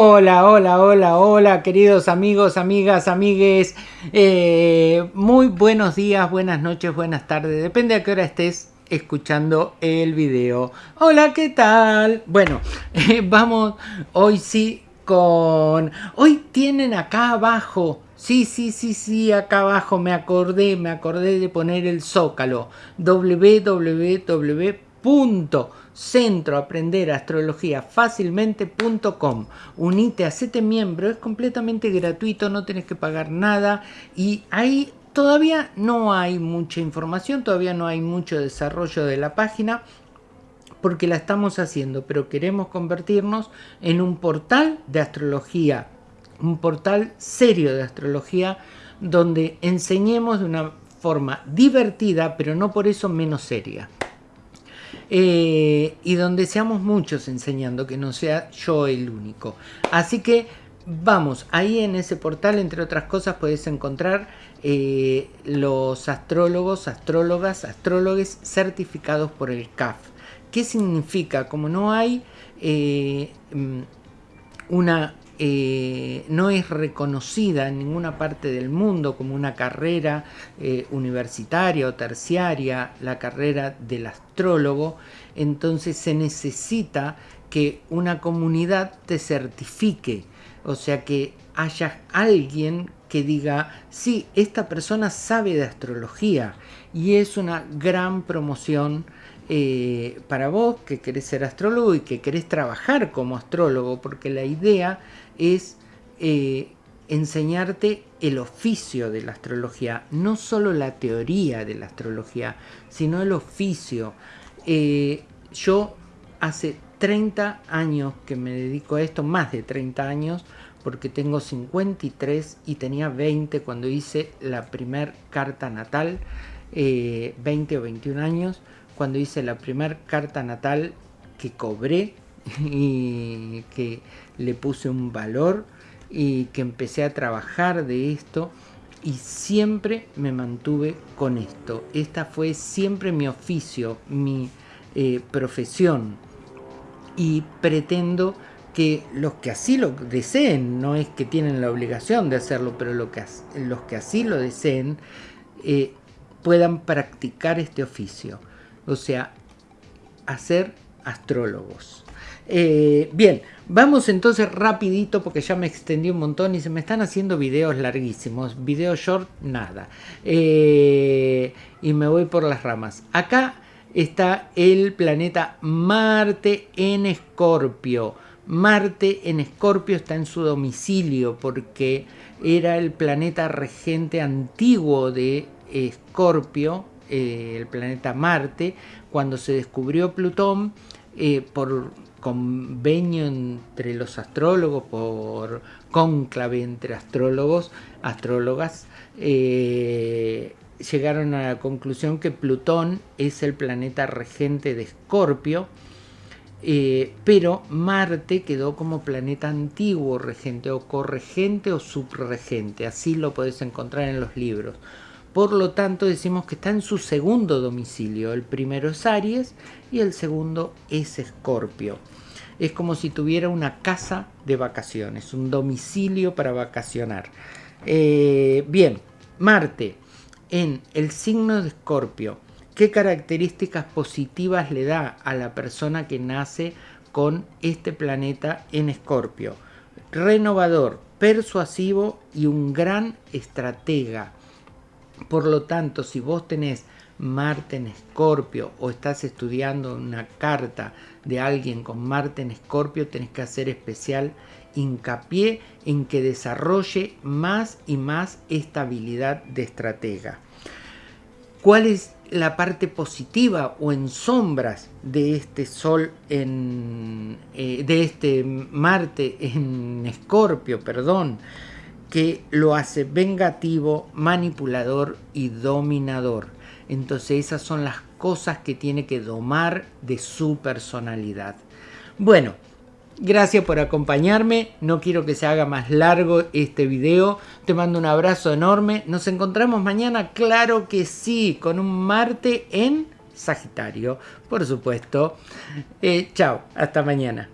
Hola, hola, hola, hola, queridos amigos, amigas, amigues. Eh, muy buenos días, buenas noches, buenas tardes. Depende a qué hora estés escuchando el video. Hola, ¿qué tal? Bueno, eh, vamos hoy sí con... Hoy tienen acá abajo... Sí, sí, sí, sí, acá abajo me acordé, me acordé de poner el zócalo. www centroaprenderastrologiafacilmente.com Unite, hacete miembro, es completamente gratuito, no tenés que pagar nada y ahí todavía no hay mucha información, todavía no hay mucho desarrollo de la página porque la estamos haciendo, pero queremos convertirnos en un portal de astrología, un portal serio de astrología donde enseñemos de una forma divertida, pero no por eso menos seria. Eh, y donde seamos muchos enseñando, que no sea yo el único. Así que vamos, ahí en ese portal, entre otras cosas, puedes encontrar eh, los astrólogos, astrólogas, astrólogos certificados por el CAF. ¿Qué significa? Como no hay eh, mm, una eh, no es reconocida en ninguna parte del mundo como una carrera eh, universitaria o terciaria, la carrera del astrólogo, entonces se necesita que una comunidad te certifique, o sea que haya alguien que diga, sí, esta persona sabe de astrología y es una gran promoción eh, para vos que querés ser astrólogo y que querés trabajar como astrólogo, porque la idea es eh, enseñarte el oficio de la astrología, no solo la teoría de la astrología, sino el oficio. Eh, yo hace 30 años que me dedico a esto, más de 30 años, porque tengo 53 y tenía 20 cuando hice la primer carta natal, 20 o 21 años, cuando hice la primera carta natal que cobré y que le puse un valor y que empecé a trabajar de esto y siempre me mantuve con esto. Esta fue siempre mi oficio, mi eh, profesión y pretendo que los que así lo deseen, no es que tienen la obligación de hacerlo, pero lo que, los que así lo deseen eh, puedan practicar este oficio o sea, hacer astrólogos. Eh, bien, vamos entonces rapidito porque ya me extendí un montón y se me están haciendo videos larguísimos, videos short, nada. Eh, y me voy por las ramas. Acá está el planeta Marte en Escorpio. Marte en Escorpio está en su domicilio porque era el planeta regente antiguo de Escorpio, eh, el planeta Marte, cuando se descubrió Plutón, eh, por convenio entre los astrólogos, por cónclave entre astrólogos, astrólogas, eh, llegaron a la conclusión que Plutón es el planeta regente de Escorpio, pero Marte quedó como planeta antiguo regente o corregente o subregente, así lo podés encontrar en los libros. Por lo tanto, decimos que está en su segundo domicilio. El primero es Aries y el segundo es Escorpio. Es como si tuviera una casa de vacaciones, un domicilio para vacacionar. Eh, bien, Marte en el signo de Escorpio. ¿Qué características positivas le da a la persona que nace con este planeta en Escorpio? Renovador, persuasivo y un gran estratega por lo tanto, si vos tenés Marte en Escorpio o estás estudiando una carta de alguien con Marte en Escorpio, tenés que hacer especial hincapié en que desarrolle más y más esta habilidad de estratega. ¿Cuál es la parte positiva o en sombras de este Sol en, eh, de este Marte en Escorpio, perdón? Que lo hace vengativo, manipulador y dominador. Entonces esas son las cosas que tiene que domar de su personalidad. Bueno, gracias por acompañarme. No quiero que se haga más largo este video. Te mando un abrazo enorme. Nos encontramos mañana, claro que sí, con un Marte en Sagitario, por supuesto. Eh, chao, hasta mañana.